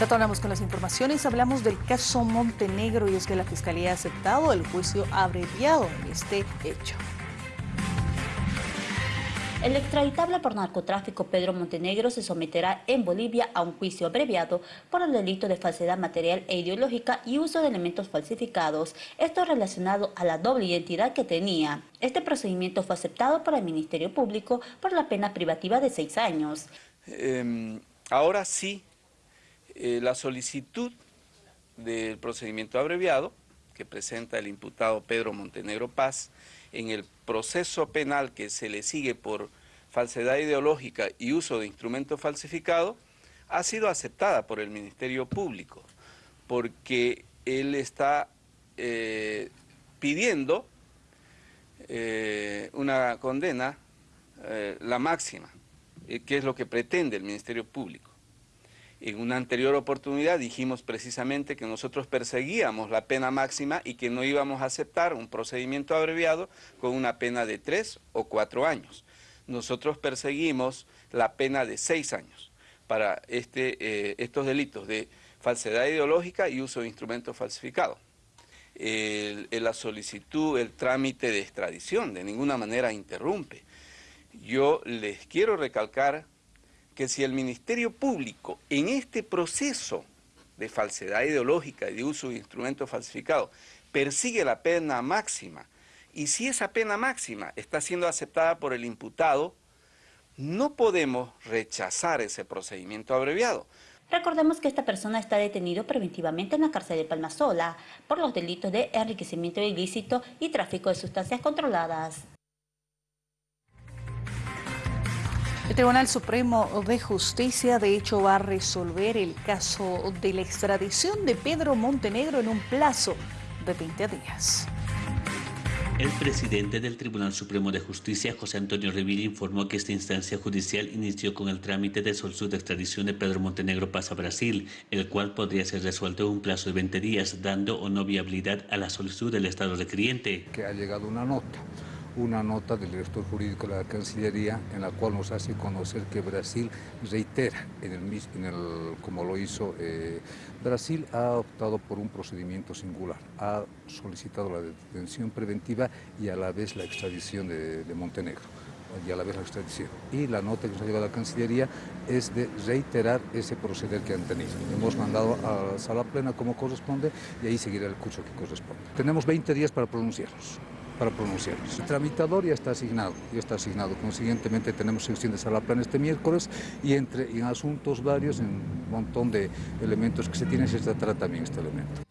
Retornamos con las informaciones, hablamos del caso Montenegro y es que la Fiscalía ha aceptado el juicio abreviado en este hecho. El extraditable por narcotráfico Pedro Montenegro se someterá en Bolivia a un juicio abreviado por el delito de falsedad material e ideológica y uso de elementos falsificados, esto relacionado a la doble identidad que tenía. Este procedimiento fue aceptado por el Ministerio Público por la pena privativa de seis años. Em, ahora sí, eh, la solicitud del procedimiento abreviado que presenta el imputado Pedro Montenegro Paz en el proceso penal que se le sigue por falsedad ideológica y uso de instrumentos falsificados, ha sido aceptada por el Ministerio Público, porque él está eh, pidiendo eh, una condena, la máxima, que es lo que pretende el Ministerio Público. En una anterior oportunidad dijimos precisamente que nosotros perseguíamos la pena máxima y que no íbamos a aceptar un procedimiento abreviado con una pena de tres o cuatro años. Nosotros perseguimos la pena de seis años para este, eh, estos delitos de falsedad ideológica y uso de instrumentos falsificados. la solicitud, el trámite de extradición de ninguna manera interrumpe. Yo les quiero recalcar que si el Ministerio Público en este proceso de falsedad ideológica y de uso de instrumentos falsificados persigue la pena máxima y si esa pena máxima está siendo aceptada por el imputado, no podemos rechazar ese procedimiento abreviado. Recordemos que esta persona está detenido preventivamente en la cárcel de Palmasola por los delitos de enriquecimiento ilícito y tráfico de sustancias controladas. El Tribunal Supremo de Justicia de hecho va a resolver el caso de la extradición de Pedro Montenegro en un plazo de 20 días. El presidente del Tribunal Supremo de Justicia, José Antonio Revilla, informó que esta instancia judicial inició con el trámite de solicitud de extradición de Pedro Montenegro Paz a Brasil, el cual podría ser resuelto en un plazo de 20 días, dando o no viabilidad a la solicitud del Estado requiriente. Que ha llegado una nota una nota del director jurídico de la Cancillería en la cual nos hace conocer que Brasil reitera, en el, en el, como lo hizo eh, Brasil, ha optado por un procedimiento singular, ha solicitado la detención preventiva y a la vez la extradición de, Montenegro y a la vez la extradición. Y la nota que nos ha llevado la Cancillería es de reiterar ese proceder que han tenido. Hemos mandado a la sala plena como corresponde y ahí seguirá el curso que corresponde. Tenemos 20 días para pronunciarnos para pronunciarnos. El tramitador ya está asignado, ya está asignado. Consiguientemente tenemos sección de sala plan este miércoles y entre en asuntos varios, en un montón de elementos que se tienen, se tratará también este elemento.